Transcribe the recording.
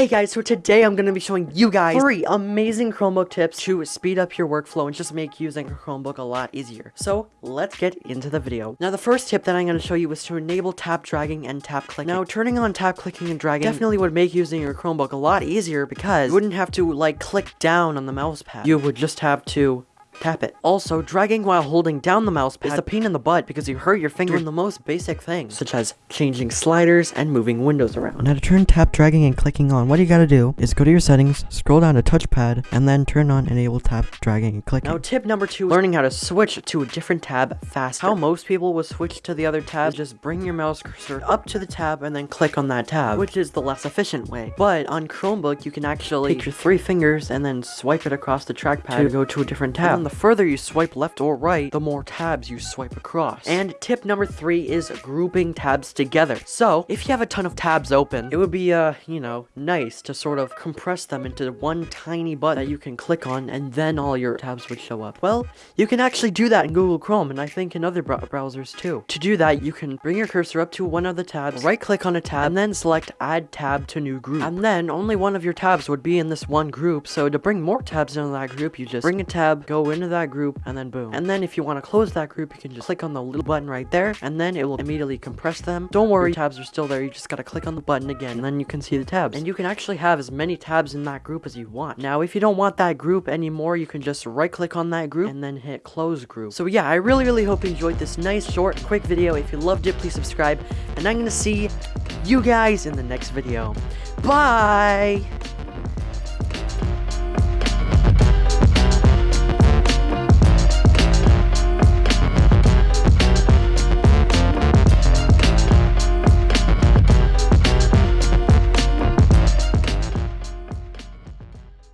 Hey guys, so today I'm going to be showing you guys three amazing Chromebook tips to speed up your workflow and just make using a Chromebook a lot easier. So let's get into the video. Now the first tip that I'm going to show you is to enable tap dragging and tap clicking. Now turning on tap clicking and dragging definitely would make using your Chromebook a lot easier because you wouldn't have to like click down on the mouse pad. You would just have to tap it. Also, dragging while holding down the mouse pad is a pain in the butt because you hurt your finger in the most basic things, such as changing sliders and moving windows around. Now to turn tap dragging and clicking on, what you gotta do is go to your settings, scroll down to touchpad, and then turn on enable tap dragging and clicking. Now tip number two, learning how to switch to a different tab fast. How most people will switch to the other tab, is just bring your mouse cursor up to the tab and then click on that tab, which is the less efficient way. But on Chromebook, you can actually take your three fingers and then swipe it across the trackpad to go to a different tab the further you swipe left or right, the more tabs you swipe across. And tip number three is grouping tabs together. So, if you have a ton of tabs open, it would be, uh, you know, nice to sort of compress them into one tiny button that you can click on, and then all your tabs would show up. Well, you can actually do that in Google Chrome, and I think in other browsers too. To do that, you can bring your cursor up to one of the tabs, right-click on a tab, and then select Add Tab to New Group. And then, only one of your tabs would be in this one group, so to bring more tabs into that group, you just bring a tab, go in into that group and then boom. And then if you want to close that group, you can just click on the little button right there and then it will immediately compress them. Don't worry, tabs are still there. You just got to click on the button again and then you can see the tabs. And you can actually have as many tabs in that group as you want. Now, if you don't want that group anymore, you can just right click on that group and then hit close group. So yeah, I really, really hope you enjoyed this nice, short, quick video. If you loved it, please subscribe. And I'm going to see you guys in the next video. Bye!